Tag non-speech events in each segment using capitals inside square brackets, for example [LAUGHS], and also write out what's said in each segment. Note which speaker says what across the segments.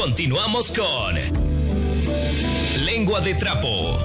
Speaker 1: Continuamos con Lengua de Trapo.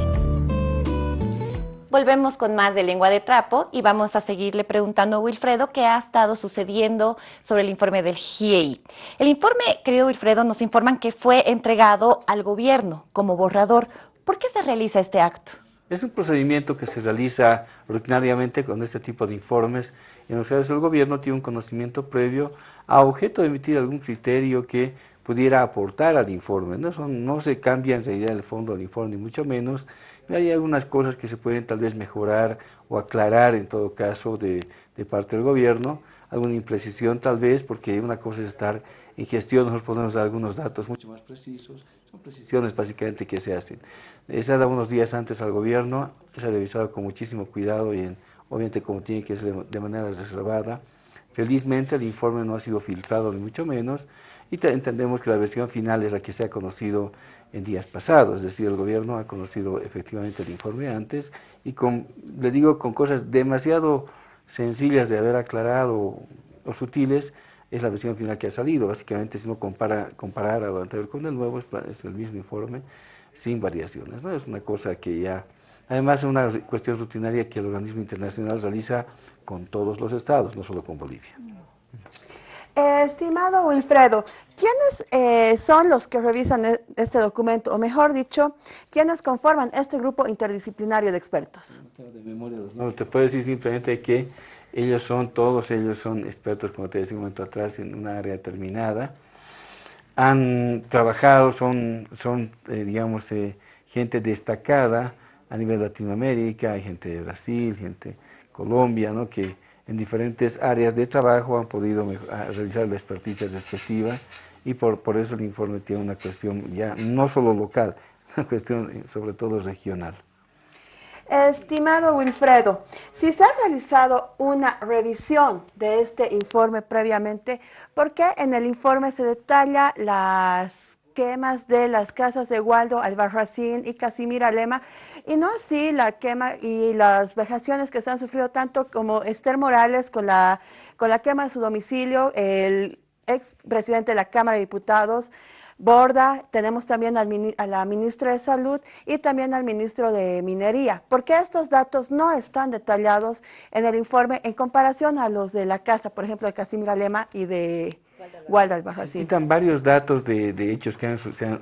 Speaker 2: Volvemos con más de lengua de trapo y vamos a seguirle preguntando a Wilfredo qué ha estado sucediendo sobre el informe del GIEI. El informe, querido Wilfredo, nos informan que fue entregado al gobierno como borrador. ¿Por qué se realiza este acto?
Speaker 3: Es un procedimiento que se realiza rutinariamente con este tipo de informes en los cuales el gobierno tiene un conocimiento previo a objeto de emitir algún criterio que pudiera aportar al informe. No, no se cambia en realidad el fondo del informe, ni mucho menos, hay algunas cosas que se pueden tal vez mejorar o aclarar en todo caso de, parte del gobierno, alguna imprecisión tal vez, porque una cosa es estar en gestión, nosotros podemos dar algunos datos mucho más precisos, son precisiones básicamente que se hacen. Se ha dado unos días antes al gobierno, se ha revisado con muchísimo cuidado y obviamente como tiene que ser de manera reservada. Felizmente el informe no ha sido filtrado ni mucho menos y entendemos que la versión final es la que se ha conocido en días pasados, es decir, el gobierno ha conocido efectivamente el informe antes y con, le digo, con cosas demasiado sencillas de haber aclarado o sutiles, es la versión final que ha salido. Básicamente, si uno compara, comparar a lo anterior con el nuevo, es, el mismo informe, sin variaciones. ¿no? Es una cosa que ya, además es una cuestión rutinaria que el organismo internacional realiza con todos los estados, no solo con Bolivia.
Speaker 4: estimado Wilfredo, ¿quiénes eh, son los que revisan e-, este documento? O mejor dicho, ¿quiénes conforman este grupo interdisciplinario de expertos?
Speaker 3: No, te puedo decir simplemente que ellos son, todos ellos son expertos, como te decía un momento atrás, en una área determinada. Han trabajado, son, son eh, digamos, eh, gente destacada a nivel Latinoamérica, hay gente de Brasil, gente de Colombia, ¿no? que en diferentes áreas de trabajo han podido realizar la experticia respectiva y por, por eso el informe tiene una cuestión ya no solo local, [LAUGHS] una cuestión eh, sobre todo regional.
Speaker 4: Estimado Wilfredo, si se ha realizado una revisión de este informe previamente, ¿por qué en el informe se detalla las quemas de las casas de Waldo Albarracín y Casimira Lema, y no así la quema y las vejaciones que se han sufrido tanto como Esther Morales con la, con la quema de su domicilio, el ex presidente de la Cámara de Diputados, Borda, tenemos también a la ministra de Salud y también al ministro de Minería. ¿Por qué estos datos no están detallados en el informe en comparación a los de la casa, por ejemplo, de Casimira Lema y de Waldo Albajacín?
Speaker 3: Citan varios datos de, hechos que han,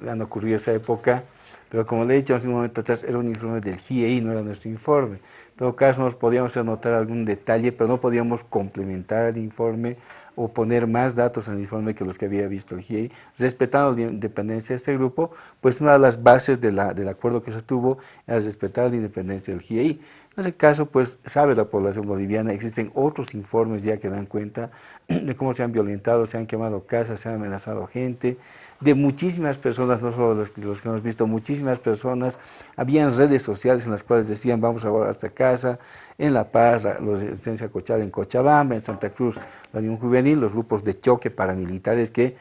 Speaker 3: han, ocurrido en esa época, pero como le he dicho hace un momento atrás, era un informe del GIEI, no era nuestro informe. En todo caso, nos podíamos anotar algún detalle, pero no podíamos complementar el informe o poner más datos en el informe que los que había visto el GIEI, respetando la independencia de este grupo, pues una de las bases del acuerdo que se tuvo era respetar la independencia del GIEI. En ese caso, pues sabe la población boliviana, existen otros informes ya que dan cuenta [CLEARS THROAT] de cómo se han violentado, se han quemado casas, se han amenazado gente, de muchísimas personas, no solo los, que hemos visto, muchísimas personas, habían redes sociales en las cuales decían vamos a a esta casa, en La Paz, la, resistencia cochada en Cochabamba, en Santa Cruz, la Unión Juvenil, los grupos de choque paramilitares que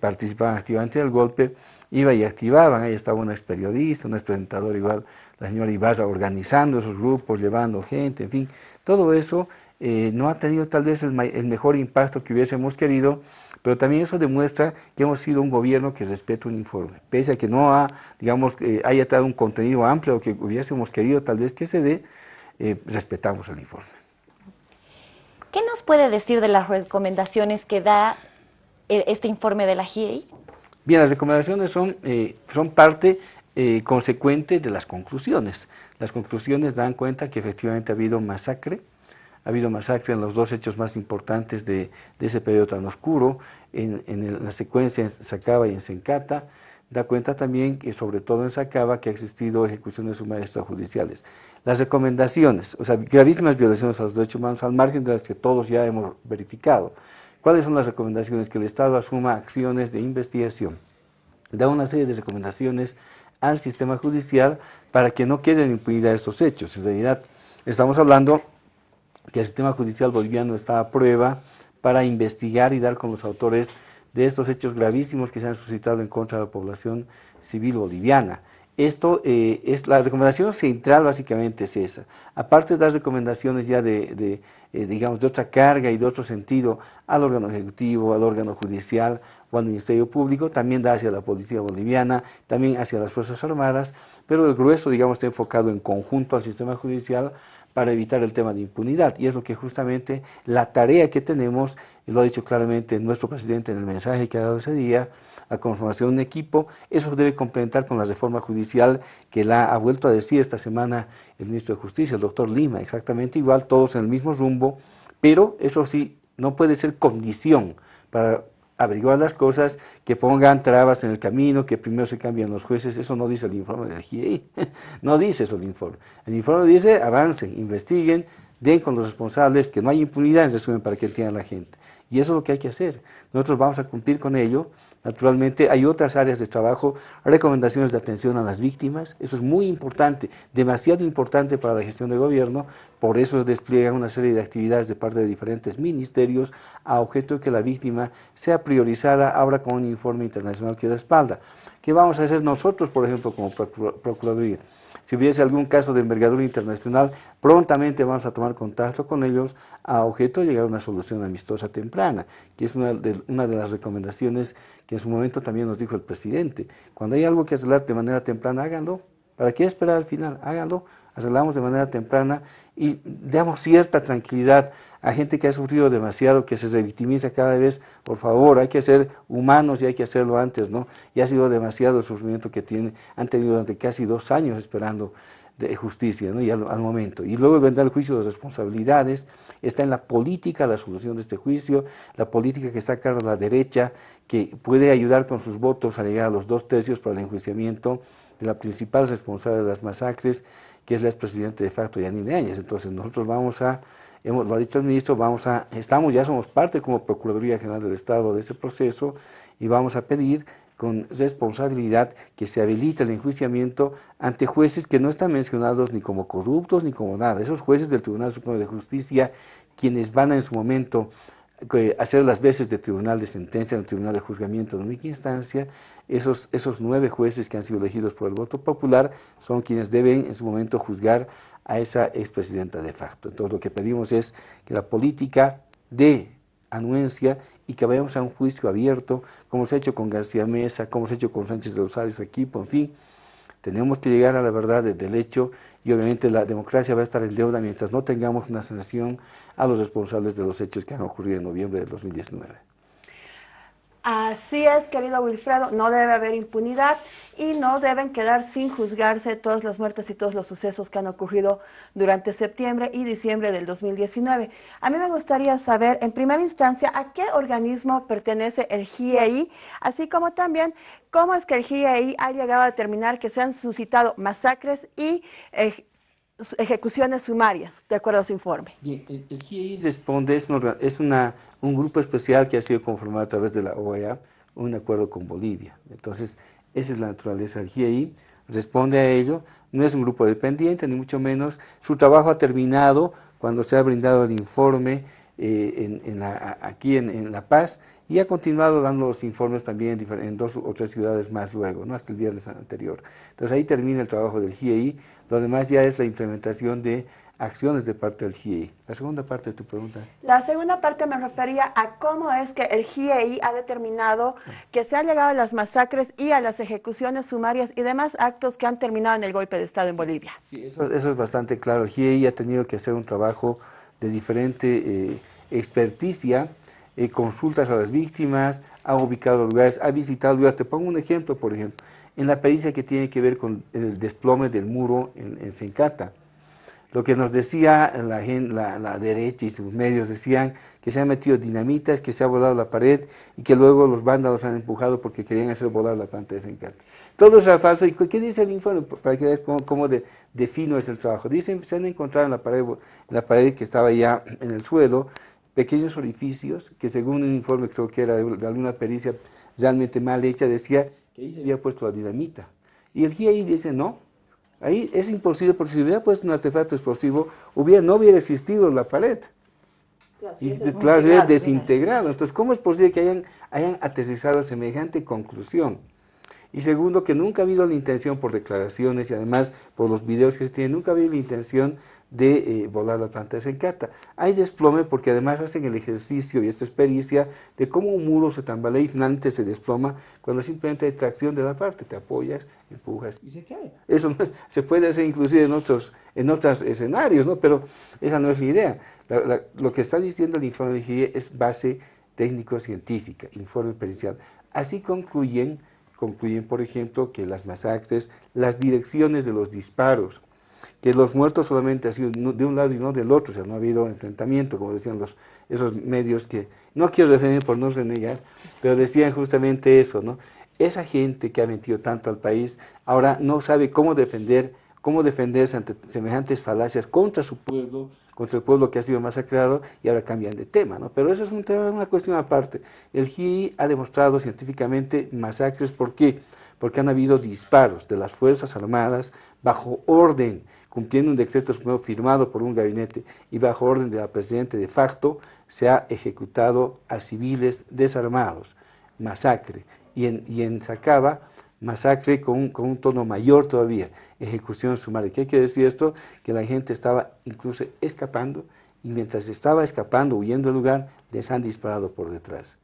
Speaker 3: participaban activamente del golpe, iban y activaban, ahí estaba una ex periodista, un ex presentador igual, la señora Ibarra organizando esos grupos, llevando gente, en fin, todo eso eh, no ha tenido tal vez el, mejor impacto que hubiésemos querido, pero también eso demuestra que hemos sido un gobierno que respeta un informe, pese a que no ha, digamos, eh, haya dado un contenido amplio que hubiésemos querido tal vez que se dé, eh, respetamos el informe.
Speaker 2: ¿Qué nos puede decir de las recomendaciones que da este informe de la GIEI?
Speaker 3: Bien, las recomendaciones son, son parte eh, consecuente de las conclusiones. Las conclusiones dan cuenta que efectivamente ha habido masacre, ha habido masacre en los dos hechos más importantes de, ese periodo tan oscuro, en, la secuencia en Sacaba y en Sencata, da cuenta también que sobre todo en Sacaba que ha existido ejecuciones sumadas extrajudiciales. Las recomendaciones, o sea, gravísimas violaciones a los derechos humanos al margen de las que todos ya hemos verificado. ¿Cuáles son las recomendaciones? Que el Estado asuma acciones de investigación. Da una serie de recomendaciones al sistema judicial para que no queden impunidad estos hechos. En realidad, estamos hablando que el sistema judicial boliviano está a prueba para investigar y dar con los autores de estos hechos gravísimos que se han suscitado en contra de la población civil boliviana. Esto eh, es la recomendación central básicamente es esa. Aparte de las recomendaciones ya de, eh, digamos, de otra carga y de otro sentido al órgano ejecutivo, al órgano judicial o al Ministerio Público, también da hacia la Policía Boliviana, también hacia las Fuerzas Armadas, pero el grueso, digamos, está enfocado en conjunto al sistema judicial para evitar el tema de impunidad. Y es lo que justamente la tarea que tenemos, y lo ha dicho claramente nuestro presidente en el mensaje que ha dado ese día, la conformación de un equipo, eso debe complementar con la reforma judicial que la ha vuelto a decir esta semana el ministro de Justicia, el doctor Lima, exactamente igual, todos en el mismo rumbo, pero eso sí, no puede ser condición para averiguar las cosas, que pongan trabas en el camino, que primero se cambien los jueces, eso no dice el informe de GIEI, [LAUGHS] no dice eso el informe. El informe dice avancen, investiguen, den con los responsables, que no hay impunidad en resumen para que entienda la gente. Y eso es lo que hay que hacer. Nosotros vamos a cumplir con ello, Naturalmente hay otras áreas de trabajo, recomendaciones de atención a las víctimas, eso es muy importante, demasiado importante para la gestión de gobierno, por eso despliegan una serie de actividades de parte de diferentes ministerios a objeto de que la víctima sea priorizada ahora con un informe internacional que respalda. ¿Qué vamos a hacer nosotros, por ejemplo, como Procuraduría? Si hubiese algún caso de envergadura internacional, prontamente vamos a tomar contacto con ellos a objeto de llegar a una solución amistosa temprana, que es una de, una de las recomendaciones que en su momento también nos dijo el presidente. Cuando hay algo que arreglar de manera temprana, háganlo. ¿Para qué esperar al final? Háganlo, arreglamos de manera temprana y damos cierta tranquilidad a gente que ha sufrido demasiado, que se revictimiza cada vez, por favor, hay que ser humanos y hay que hacerlo antes, ¿no? Y ha sido demasiado el sufrimiento que tiene, han tenido durante casi dos años esperando justicia, ¿no? y al, momento. Y luego vendrá el juicio de responsabilidades, está en la política la solución de este juicio, la política que está a cargo de la derecha, que puede ayudar con sus votos a llegar a los dos tercios para el enjuiciamiento de la principal responsable de las masacres, que es la expresidente de facto Yanine Áñez. Entonces nosotros vamos a hemos, lo ha dicho el ministro, vamos a, estamos, ya somos parte como Procuraduría General del Estado de ese proceso y vamos a pedir con responsabilidad que se habilite el enjuiciamiento ante jueces que no están mencionados ni como corruptos ni como nada. Esos jueces del Tribunal Supremo de Justicia, quienes van a en su momento hacer las veces de tribunal de sentencia, el tribunal de juzgamiento de única instancia, esos, esos nueve jueces que han sido elegidos por el voto popular son quienes deben en su momento juzgar a esa expresidenta de facto. Entonces lo que pedimos es que la política de anuencia y que vayamos a un juicio abierto, como se ha hecho con García Mesa, como se ha hecho con Sánchez de Rosario, su equipo, en fin. Tenemos que llegar a la verdad del hecho y obviamente la democracia va a estar en deuda mientras no tengamos una sanción a los responsables de los hechos que han ocurrido en noviembre de 2019.
Speaker 4: Así es, querido Wilfredo, no debe haber impunidad y no deben quedar sin juzgarse todas las muertes y todos los sucesos que han ocurrido durante septiembre y diciembre del 2019. A mí me gustaría saber, en primera instancia, a qué organismo pertenece el GIEI, así como también cómo es que el GIEI ha llegado a determinar que se han suscitado masacres y eh, ejecuciones sumarias, de acuerdo a su informe.
Speaker 3: el, el GIEI responde, es, una, un grupo especial que ha sido conformado a través de la OEA, un acuerdo con Bolivia. Entonces, esa es la naturaleza del GIEI, responde a ello, no es un grupo dependiente, ni mucho menos. Su trabajo ha terminado cuando se ha brindado el informe eh, en, aquí en, La Paz y ha continuado dando los informes también en, dos o tres ciudades más luego, ¿no? hasta el viernes anterior. Entonces ahí termina el trabajo del GIEI, lo demás ya es la implementación de acciones de parte del GIEI. La segunda parte de tu pregunta.
Speaker 4: La segunda parte me refería a cómo es que el GIEI ha determinado que se ha llegado a las masacres y a las ejecuciones sumarias y demás actos que han terminado en el golpe de Estado en Bolivia.
Speaker 3: Sí, eso, es bastante claro. El GIEI ha tenido que hacer un trabajo de diferente eh, experticia eh, consultas a las víctimas, ha ubicado lugares, ha visitado lugares. Te pongo un ejemplo, por ejemplo, en la pericia que tiene que ver con el desplome del muro en, en Sencata. Lo que nos decía la, la, la, derecha y sus medios decían que se han metido dinamitas, que se ha volado la pared y que luego los vándalos han empujado porque querían hacer volar la planta de Sencata. Todo eso es falso. ¿Y qué dice el informe? Para que veas cómo, de, defino es el trabajo. Dicen, se han encontrado en la, pared, en la pared que estaba ya en el suelo pequeños orificios que según un informe creo que era de, alguna pericia realmente mal hecha, decía que ahí se había puesto la dinamita. Y el GIEI dice, no, ahí es imposible porque si hubiera puesto un artefacto explosivo, hubiera, no hubiera existido la pared. y claro, hubiera desintegrado. Entonces, ¿cómo es posible que hayan, hayan aterrizado semejante conclusión? Y segundo, que nunca ha habido la intención por declaraciones y además por los videos que se tienen, nunca ha habido la intención de eh, volar la planta de Sencata. Hay desplome porque además hacen el ejercicio y esta experiencia de cómo un muro se tambalea y finalmente se desploma cuando simplemente hay tracción de la parte, te apoyas, empujas y se cae. Eso se puede hacer inclusive en otros, en otros escenarios, ¿no? pero esa no es la idea. lo que está diciendo el informe de GIE es base técnico-científica, informe pericial. Así concluyen, concluyen, por ejemplo, que las masacres, las direcciones de los disparos, que los muertos solamente han sido de un lado y no del otro, o sea, no ha habido enfrentamiento, como decían los, esos medios que, no quiero referir por no renegar, pero decían justamente eso, ¿no? Esa gente que ha mentido tanto al país, ahora no sabe cómo defender, cómo defenderse ante semejantes falacias contra su pueblo, contra el pueblo que ha sido masacrado y ahora cambian de tema, ¿no? Pero eso es un tema, una cuestión aparte. El GI ha demostrado científicamente masacres, ¿por qué? Porque han habido disparos de las Fuerzas Armadas bajo orden, cumpliendo un decreto firmado por un gabinete y bajo orden de la Presidenta de facto, se ha ejecutado a civiles desarmados, masacre. Y en, y en Sacaba, masacre con con un tono mayor todavía, ejecución sumaria. ¿Qué quiere decir esto? Que la gente estaba incluso escapando y mientras estaba escapando, huyendo del lugar, les han disparado por detrás,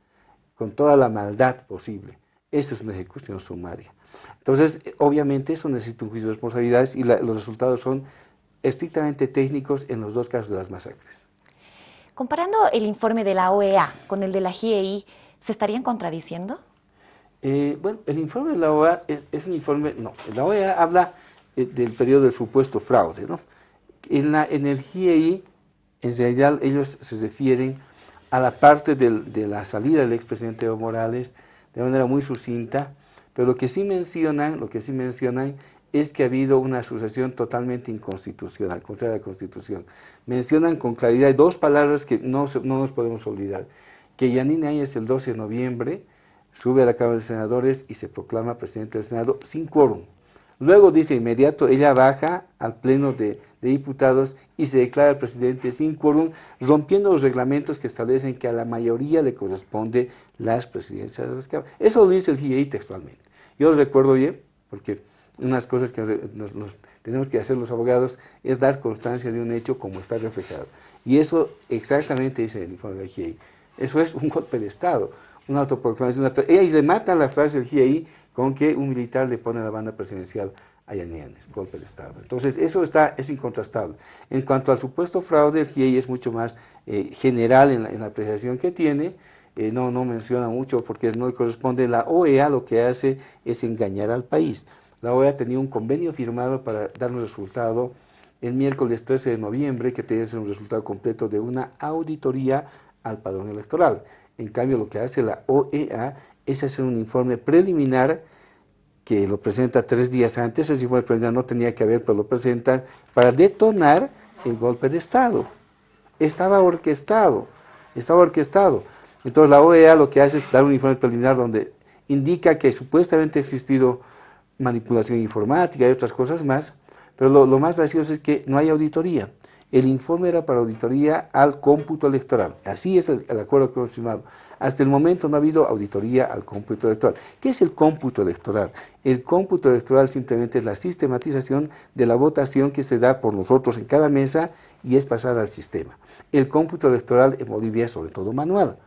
Speaker 3: con toda la maldad posible. Esto es una ejecución sumaria. Entonces, obviamente eso necesita un juicio de responsabilidades y los resultados son estrictamente técnicos en los dos casos de las masacres.
Speaker 2: Comparando el informe de la OEA con el de la GIEI, ¿se estarían contradiciendo?
Speaker 3: Eh, bueno, el informe de la OEA es, un informe, no, la OEA habla eh, del periodo del supuesto fraude, ¿no? En, la, en el GIEI, en realidad ellos se refieren a la parte de la salida del expresidente Evo Morales de manera muy sucinta, pero lo que sí mencionan, lo que sí mencionan es que ha habido una asociación totalmente inconstitucional, contra la Constitución. Mencionan con claridad dos palabras que no, no nos podemos olvidar, que Yanine Áñez el 12 de noviembre sube a la Cámara de Senadores y se proclama presidente del Senado sin quórum. Luego dice inmediato, ella baja al Pleno de, Diputados y se declara presidente sin quórum, rompiendo los reglamentos que establecen que a la mayoría le corresponde las presidencias de las cámaras. Eso lo dice el GIEI textualmente. Yo lo recuerdo bien, porque unas cosas que tenemos que hacer los abogados es dar constancia de un hecho como está reflejado. Y eso exactamente dice el informe del GIEI. Eso es un golpe de Estado, una autoproclamación. Y ahí se mata la frase del GIEI con que un militar le pone la banda presidencial a Yanienes, golpe de Estado. Entonces, eso está, es incontrastable. En cuanto al supuesto fraude, el GIEI es mucho más eh, general en la, en la apreciación que tiene, eh, no, no menciona mucho porque no le corresponde. La OEA lo que hace es engañar al país. La OEA tenía un convenio firmado para dar un resultado el miércoles 13 de noviembre, que tenía que ser un resultado completo de una auditoría al padrón electoral. En cambio, lo que hace la OEA es hacer un informe preliminar que lo presenta tres días antes, ese informe preliminar no tenía que haber, pero lo presenta para detonar el golpe de Estado. Estaba orquestado, estaba orquestado. Entonces la OEA lo que hace es dar un informe preliminar donde indica que supuestamente ha existido manipulación informática y otras cosas más, pero lo, más gracioso es que no hay auditoría. El informe era para auditoría al cómputo electoral. Así es el, acuerdo que hemos firmado. Hasta el momento no ha habido auditoría al cómputo electoral. ¿Qué es el cómputo electoral? El cómputo electoral simplemente es la sistematización de la votación que se da por nosotros en cada mesa y es pasada al sistema. El cómputo electoral en Bolivia es sobre todo manual.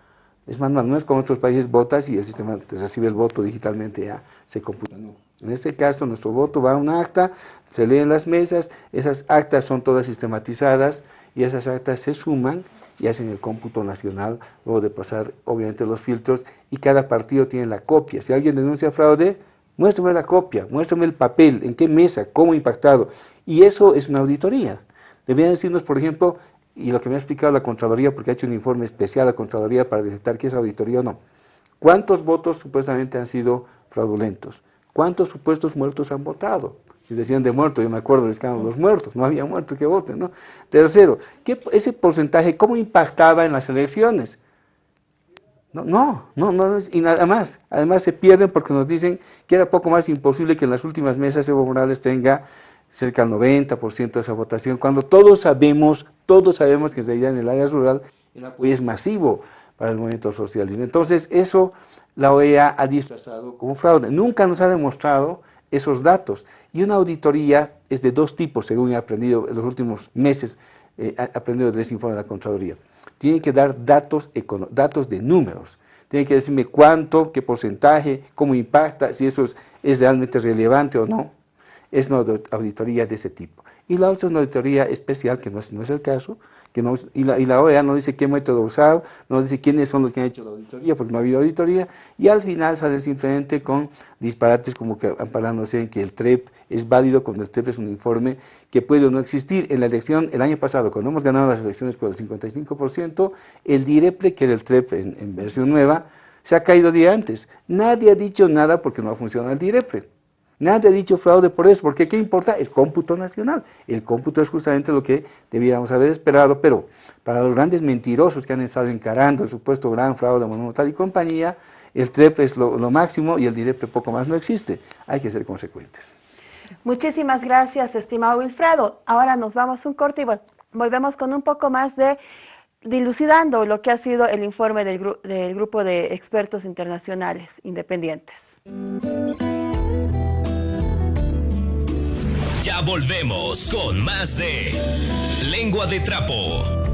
Speaker 3: Es manual, no es como otros países votas y el sistema recibe el voto digitalmente, ya se computa. No. En este caso, nuestro voto va a un acta, se lee en las mesas, esas actas son todas sistematizadas y esas actas se suman y hacen el cómputo nacional, luego de pasar, obviamente, los filtros, y cada partido tiene la copia. Si alguien denuncia fraude, muéstrame la copia, muéstrame el papel, en qué mesa, cómo impactado. Y eso es una auditoría. Deberían decirnos, por ejemplo, y lo que me ha explicado la Contraloría, porque ha hecho un informe especial a la Contraloría para detectar qué es auditoría o no. ¿Cuántos votos supuestamente han sido fraudulentos? ¿Cuántos supuestos muertos han votado? Si decían de muertos, yo me acuerdo del escándalo de los muertos, no había muertos que voten, ¿no? Tercero, ¿qué, ese porcentaje, ¿cómo impactaba en las elecciones? No, no, no, no, y nada más. Además se pierden porque nos dicen que era poco más imposible que en las últimas mesas Evo Morales tenga cerca del 90% de esa votación, cuando todos sabemos, todos sabemos que en en el área rural el apoyo es masivo. Para el movimiento socialismo. Entonces, eso la OEA ha disfrazado como fraude. Nunca nos ha demostrado esos datos. Y una auditoría es de dos tipos, según he aprendido en los últimos meses, eh, he aprendido de ese informe de la Contraloría. Tiene que dar datos, datos de números. Tiene que decirme cuánto, qué porcentaje, cómo impacta, si eso es, es realmente relevante o no. Es una auditoría de ese tipo. Y la otra es una auditoría especial, que no es, no es el caso, y, la, y, la, OEA no dice qué método usado, no dice quiénes son los que han hecho la auditoría, porque no ha habido auditoría, y al final sale simplemente con disparates como que amparándose en que el TREP es válido cuando el TREP es un informe que puede o no existir. En la elección, el año pasado, cuando hemos ganado las elecciones por el 55%, el DIREPLE, que era el TREP en, en versión nueva, se ha caído día antes. Nadie ha dicho nada porque no ha funcionado el DIREPLE. Nadie ha dicho fraude por eso, porque ¿qué importa? El cómputo nacional. El cómputo es justamente lo que debiéramos haber esperado, pero para los grandes mentirosos que han estado encarando el supuesto gran fraude monumental y compañía, el TREP es lo, máximo y el DIREP poco más no existe. Hay que ser consecuentes.
Speaker 4: Muchísimas gracias, estimado Wilfredo. Ahora nos vamos un corte y volvemos con un poco más de dilucidando lo que ha sido el informe del grupo de expertos internacionales independientes.
Speaker 1: Ya volvemos con más de Lengua de Trapo.